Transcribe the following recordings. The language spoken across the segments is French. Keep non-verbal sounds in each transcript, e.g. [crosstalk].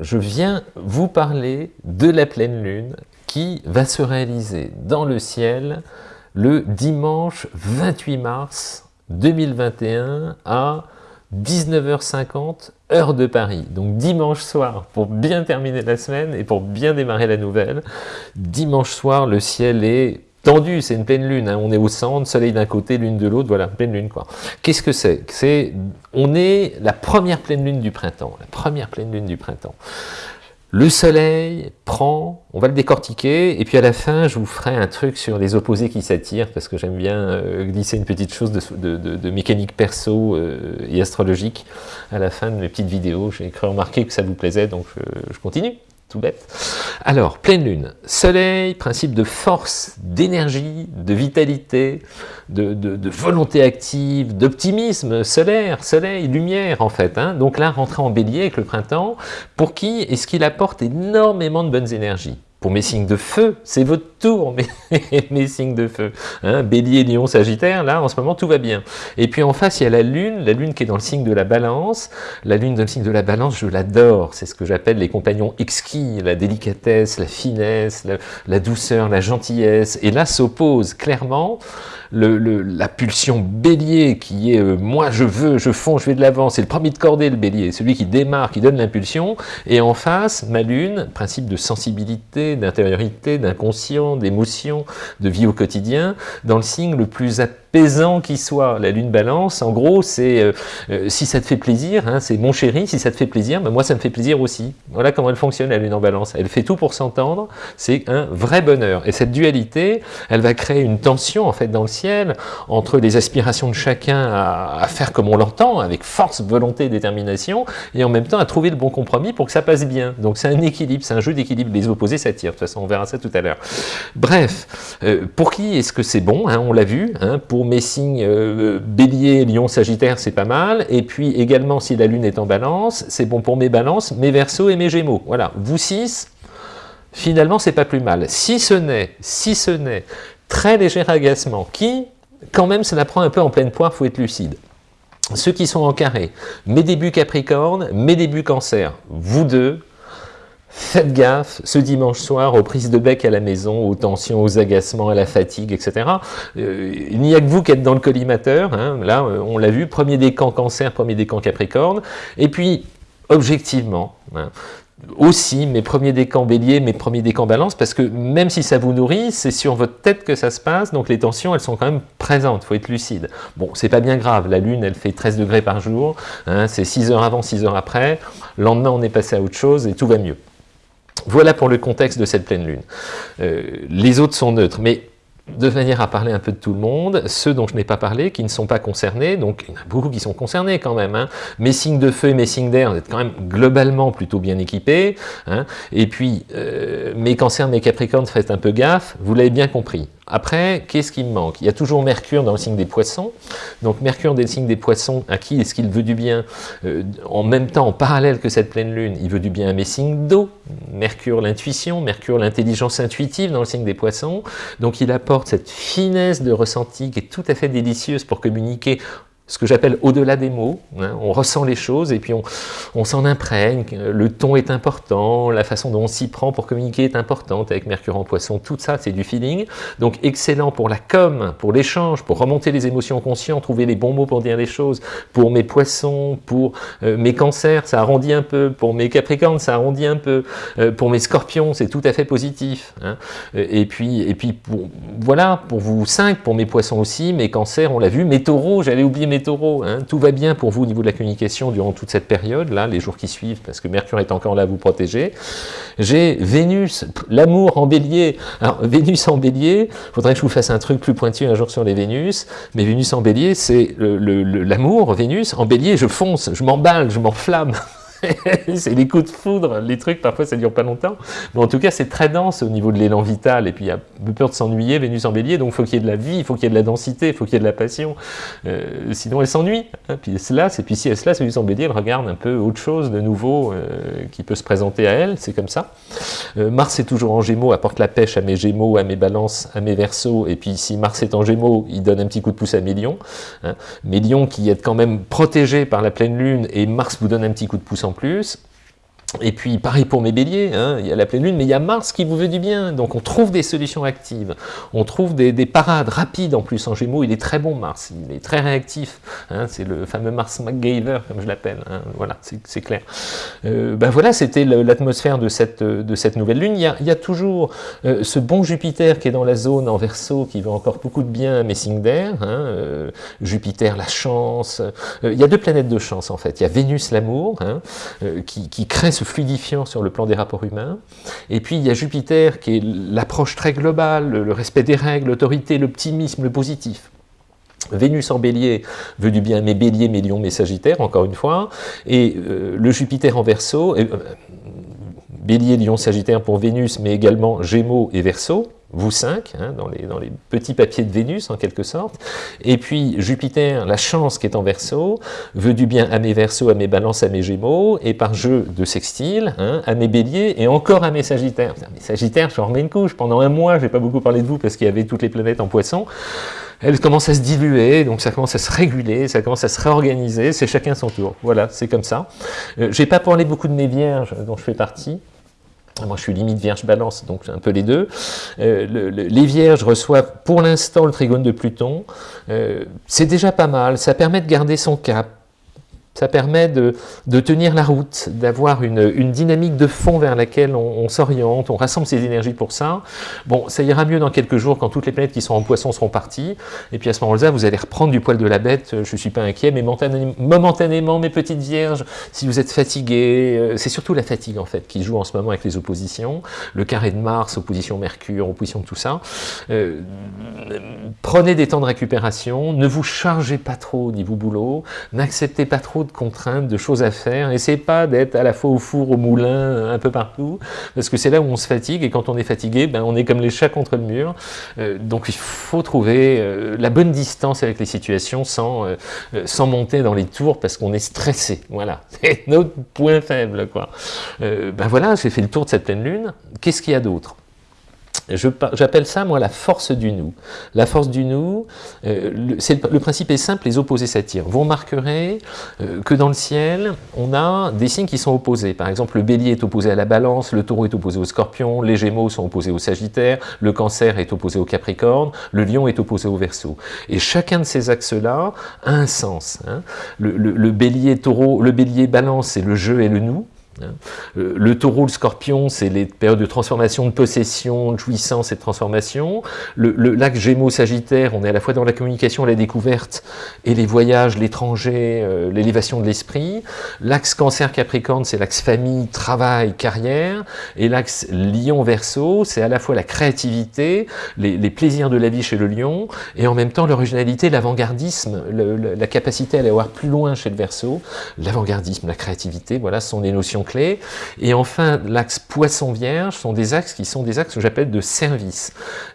Je viens vous parler de la pleine lune qui va se réaliser dans le ciel le dimanche 28 mars 2021 à 19h50 heure de Paris. Donc dimanche soir, pour bien terminer la semaine et pour bien démarrer la nouvelle, dimanche soir, le ciel est tendu, c'est une pleine lune, hein. on est au centre, soleil d'un côté, lune de l'autre, voilà, pleine lune quoi. Qu'est-ce que c'est? C'est, on est la première pleine lune du printemps, la première pleine lune du printemps. Le soleil prend, on va le décortiquer, et puis à la fin, je vous ferai un truc sur les opposés qui s'attirent, parce que j'aime bien euh, glisser une petite chose de, mécanique perso euh, et astrologique à la fin de mes petites vidéos. J'ai cru remarquer que ça vous plaisait, donc je continue tout bête. Alors, pleine lune, soleil, principe de force, d'énergie, de vitalité, de, volonté active, d'optimisme solaire, soleil, lumière en fait. Hein. Donc là, rentrer en bélier avec le printemps, pour qui est-ce qu'il apporte énormément de bonnes énergies? Pour mes signes de feu, c'est votre tour, [laughs] mes, signes de feu. Hein, Bélier, Lion, Sagittaire, là, en ce moment, tout va bien. Et puis en face, il y a la Lune, la Lune qui est dans le signe de la Balance. La Lune dans le signe de la Balance, je l'adore. C'est ce que j'appelle les compagnons exquis, la délicatesse, la finesse, la douceur, la gentillesse. Et là s'oppose clairement la pulsion bélier qui est euh, moi je veux, je fonds, je vais de l'avant, c'est le premier de cordée le bélier, celui qui démarre, qui donne l'impulsion, et en face, ma lune, principe de sensibilité, d'intériorité, d'inconscient, d'émotion, de vie au quotidien, dans le signe le plus apaisant qui soit. La lune balance, en gros, c'est euh, euh, si ça te fait plaisir, hein, c'est mon chéri, si ça te fait plaisir, ben moi ça me fait plaisir aussi. Voilà comment elle fonctionne la lune en balance. Elle fait tout pour s'entendre, c'est un vrai bonheur. Et cette dualité, elle va créer une tension en fait dans le ciel entre les aspirations de chacun à, faire comme on l'entend, avec force, volonté, détermination, et en même temps à trouver le bon compromis pour que ça passe bien. Donc c'est un équilibre, c'est un jeu d'équilibre. Les opposés s'attirent. De toute façon, on verra ça tout à l'heure. Bref, euh, pour qui est-ce que c'est bon hein, On l'a vu. Hein, pour mes signes euh, bélier, lion, sagittaire, c'est pas mal. Et puis également, si la lune est en balance, c'est bon pour mes balances, mes versos et mes gémeaux. Voilà, vous six, finalement, c'est pas plus mal. Si ce n'est, si ce n'est très léger agacement, qui, quand même, ça la prend un peu en pleine poire, faut être lucide. Ceux qui sont en carré, mes débuts Capricorne, mes débuts Cancer, vous deux, Faites gaffe, ce dimanche soir, aux prises de bec à la maison, aux tensions, aux agacements, à la fatigue, etc. Euh, il n'y a que vous qui êtes dans le collimateur. Hein. Là, euh, on l'a vu, premier décan cancer, premier décan capricorne. Et puis, objectivement, hein, aussi mes premiers décans bélier, mes premiers décans balance, parce que même si ça vous nourrit, c'est sur votre tête que ça se passe, donc les tensions, elles sont quand même présentes, il faut être lucide. Bon, c'est pas bien grave, la lune, elle fait 13 degrés par jour, hein, c'est 6 heures avant, 6 heures après, le lendemain, on est passé à autre chose et tout va mieux. Voilà pour le contexte de cette pleine lune. Euh, les autres sont neutres, mais de manière à parler un peu de tout le monde, ceux dont je n'ai pas parlé, qui ne sont pas concernés, donc il y en a beaucoup qui sont concernés quand même, hein. mes signes de feu et mes signes d'air, vous êtes quand même globalement plutôt bien équipés, hein. et puis euh, mes cancers, mes capricornes, faites un peu gaffe, vous l'avez bien compris. Après, qu'est-ce qui me manque? Il y a toujours Mercure dans le signe des poissons. Donc Mercure dans le signe des poissons, à qui est-ce qu'il veut du bien? Euh, En même temps, en parallèle que cette pleine lune, il veut du bien à mes signes d'eau. Mercure l'intuition, Mercure l'intelligence intuitive dans le signe des poissons. Donc il apporte cette finesse de ressenti qui est tout à fait délicieuse pour communiquer ce que j'appelle au-delà des mots. Hein. on ressent les choses et puis on, s'en imprègne. Le ton est important, la façon dont on s'y prend pour communiquer est importante avec Mercure en poisson. Tout ça, c'est du feeling. Donc excellent pour la com, pour l'échange, pour remonter les émotions conscientes, trouver les bons mots pour dire les choses. Pour mes poissons, pour euh, mes cancers, ça arrondit un peu. Pour mes capricornes, ça arrondit un peu. Euh, pour mes scorpions, c'est tout à fait positif. Hein. Et puis, et puis pour, voilà, pour vous cinq, pour mes poissons aussi, mes cancers, on l'a vu. Mes taureaux, j'allais oublier mes hein. tout va bien pour vous au niveau de la communication durant toute cette période, là, les jours qui suivent, parce que Mercure est encore là à vous protéger. J'ai Vénus, l'amour en bélier. Alors, Vénus en bélier, faudrait que je vous fasse un truc plus pointu un jour sur les Vénus, mais Vénus en bélier, c'est l'amour, Vénus. En bélier, je fonce, je m'emballe, je m'enflamme. [laughs] [laughs] c'est les coups de foudre, les trucs, parfois ça dure pas longtemps. Mais en tout cas, c'est très dense au niveau de l'élan vital. Et puis, il y a peu peur de s'ennuyer, Vénus en bélier. Donc, il faut qu'il y ait de la vie, il faut qu'il y ait de la densité, il faut qu'il y ait de la passion. Euh, sinon, elle s'ennuie. Hein. Puis, cela, et puis si elle se lasse, Vénus en bélier, elle regarde un peu autre chose de nouveau euh, qui peut se présenter à elle. C'est comme ça. Euh, Mars est toujours en gémeaux, apporte la pêche à mes gémeaux, à mes balances, à mes versos. Et puis, si Mars est en gémeaux, il donne un petit coup de pouce à mes lions. Hein. Mes lions qui êtes quand même protégés par la pleine lune et Mars vous donne un petit coup de pouce en plus. Et puis, pareil pour mes béliers, hein, il y a la pleine lune, mais il y a Mars qui vous veut du bien. Donc, on trouve des solutions actives. On trouve des, parades rapides en plus en Gémeaux. Il est très bon, Mars. Il est très réactif. Hein, c'est le fameux Mars MacGyver, comme je l'appelle. Hein, voilà, c'est clair. Euh, ben voilà, c'était l'atmosphère de cette, de cette nouvelle lune. Il y a, toujours euh, ce bon Jupiter qui est dans la zone en verso, qui veut encore beaucoup de bien à Messinger. Euh, Jupiter, la chance. il y a deux planètes de chance, en fait. Il y a Vénus, l'amour, qui, qui crée ce fluidifiant sur le plan des rapports humains. Et puis il y a Jupiter qui est l'approche très globale, le respect des règles, l'autorité, l'optimisme, le positif. Vénus en bélier veut du bien, mes béliers, mes lions, mes sagittaires, encore une fois, et euh, le Jupiter en verso, euh, bélier, lion, sagittaire pour Vénus, mais également gémeaux et verso, vous cinq, hein, dans, les, dans, les, petits papiers de Vénus en quelque sorte, et puis Jupiter, la chance qui est en Verseau, veut du bien à mes Verseaux, à mes Balances, à mes Gémeaux, et par jeu de sextile, hein, à mes Béliers, et encore à mes Sagittaires. Mes Sagittaires, je remets une couche, pendant un mois, je n'ai pas beaucoup parlé de vous parce qu'il y avait toutes les planètes en Poisson, elles commencent à se diluer, donc ça commence à se réguler, ça commence à se réorganiser, c'est chacun son tour. Voilà, c'est comme ça. Euh, je n'ai pas parlé beaucoup de mes Vierges, dont je fais partie, moi, je suis limite Vierge-Balance, donc un peu les deux. Euh, les Vierges reçoivent pour l'instant le trigone de Pluton. Euh, c'est déjà pas mal, ça permet de garder son cap, ça permet de, tenir la route, d'avoir une, dynamique de fond vers laquelle on, s'oriente, on rassemble ses énergies pour ça. Bon, ça ira mieux dans quelques jours quand toutes les planètes qui sont en poisson seront parties. Et puis à ce moment-là, vous allez reprendre du poil de la bête. Je ne suis pas inquiet, mais momentanément, mes petites vierges, si vous êtes fatigués, euh, c'est surtout la fatigue en fait qui joue en ce moment avec les oppositions. Le carré de Mars, opposition Mercure, opposition de tout ça. Euh, prenez des temps de récupération, ne vous chargez pas trop au niveau boulot, n'acceptez pas trop de contraintes, de choses à faire. Essayez pas d'être à la fois au four, au moulin, un peu partout, parce que c'est là où on se fatigue, et quand on est fatigué, ben, on est comme les chats contre le mur. Euh, donc il faut trouver euh, la bonne distance avec les situations sans, euh, sans monter dans les tours, parce qu'on est stressé. Voilà, [laughs] c'est notre point faible. quoi. ben voilà, j'ai fait le tour de cette pleine lune. Qu'est-ce qu'il y a d'autre? J'appelle ça, moi, la force du nous. La force du nous, euh, le, principe est simple, les opposés s'attirent. Vous remarquerez euh, que dans le ciel, on a des signes qui sont opposés. Par exemple, le bélier est opposé à la balance, le taureau est opposé au scorpion, les gémeaux sont opposés au sagittaire, le cancer est opposé au capricorne, le lion est opposé au verso. Et chacun de ces axes-là a un sens. Hein. Le, le, bélier taureau, le bélier balance, c'est le jeu et le nous. Hein. Le taureau, le scorpion, c'est les périodes de transformation, de possession, de jouissance et de transformation. Le, lac Gémeaux, Sagittaire, on est à la fois dans la communication, la découverte, et les voyages, l'étranger, euh, l'élévation de l'esprit. L'axe Cancer, Capricorne, c'est l'axe famille, travail, carrière. Et l'axe Lion-Verseau, c'est à la fois la créativité, les, plaisirs de la vie chez le lion, et en même temps l'originalité, l'avant-gardisme, la capacité à aller voir plus loin chez le Verseau. L'avant-gardisme, la créativité, voilà, ce sont des notions clés. Et enfin, l'axe poisson-vierge sont des axes qui sont des axes que j'appelle de service,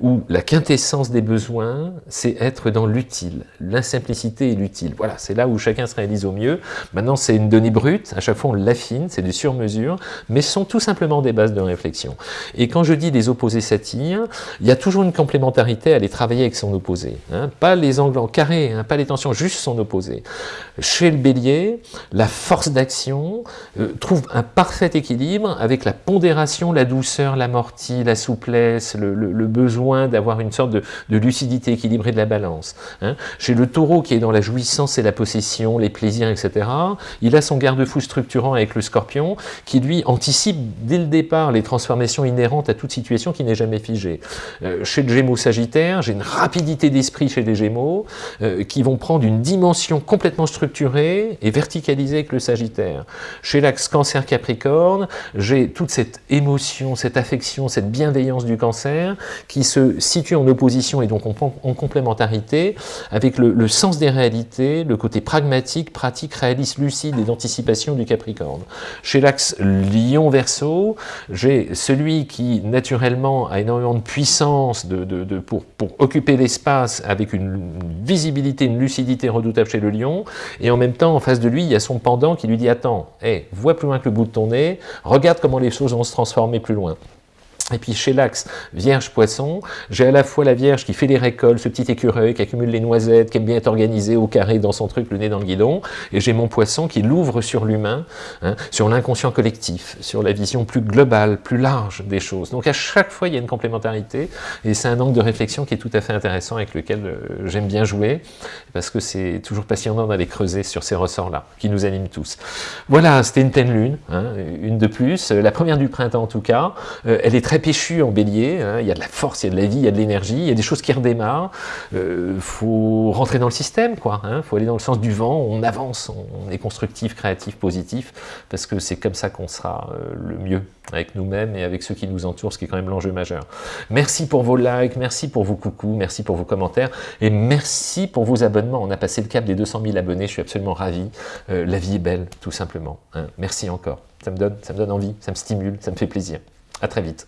où la quintessence des besoins, c'est être dans l'utile, l'insimplicité et l'utile. Voilà, c'est là où chacun se réalise au mieux. Maintenant, c'est une donnée brute, à chaque fois on l'affine, c'est du sur-mesure, mais ce sont tout simplement des bases de réflexion. Et quand je dis les opposés s'attirent, il y a toujours une complémentarité à aller travailler avec son opposé. Hein. Pas les angles en carré, hein, pas les tensions, juste son opposé. Chez le bélier, la force d'action euh, trouve un parfait équilibre avec la pondération, la douceur, l'amorti, la souplesse, le, besoin d'avoir une sorte de, lucidité équilibrée de la balance. Hein. Chez le taureau qui est dans la jouissance et la possession, les plaisirs, etc., il a son garde-fou structurant avec le scorpion qui lui anticipe dès le départ les transformations inhérentes à toute situation qui n'est jamais figée. Euh, chez le gémeaux sagittaire, j'ai une rapidité d'esprit chez les gémeaux euh, qui vont prendre une dimension complètement structurée et verticalisée avec le sagittaire. Chez l'axe cancer Capricorne, j'ai toute cette émotion, cette affection, cette bienveillance du cancer qui se situe en opposition et donc en, complémentarité avec le, sens des réalités, le côté pragmatique, pratique, réaliste, lucide et d'anticipation du Capricorne. Chez l'axe Lion-Verseau, j'ai celui qui naturellement a énormément de puissance de, pour, pour occuper l'espace avec une visibilité, une lucidité redoutable chez le Lion, et en même temps, en face de lui, il y a son pendant qui lui dit « Attends, hey, vois plus loin que le bout de ton nez, regarde comment les choses vont se transformer plus loin. Et puis chez l'Axe, Vierge Poisson, j'ai à la fois la Vierge qui fait les récoltes, ce petit écureuil qui accumule les noisettes, qui aime bien être organisé au carré dans son truc, le nez dans le guidon, et j'ai mon Poisson qui l'ouvre sur l'humain, hein, sur l'inconscient collectif, sur la vision plus globale, plus large des choses. Donc à chaque fois, il y a une complémentarité, et c'est un angle de réflexion qui est tout à fait intéressant, avec lequel euh, j'aime bien jouer, parce que c'est toujours passionnant d'aller creuser sur ces ressorts-là, qui nous animent tous. Voilà, c'était une pleine lune, hein, une de plus, la première du printemps en tout cas, euh, elle est très péchu en bélier, hein. il y a de la force, il y a de la vie, il y a de l'énergie, il y a des choses qui redémarrent, il euh, faut rentrer dans le système, quoi. Il hein. faut aller dans le sens du vent, on avance, on est constructif, créatif, positif, parce que c'est comme ça qu'on sera euh, le mieux avec nous-mêmes et avec ceux qui nous entourent, ce qui est quand même l'enjeu majeur. Merci pour vos likes, merci pour vos coucous, merci pour vos commentaires, et merci pour vos abonnements. On a passé le cap des 200 000 abonnés, je suis absolument ravi. Euh, la vie est belle, tout simplement. Hein. Merci encore. Ça me, donne, ça me donne envie, ça me stimule, ça me fait plaisir. À très vite.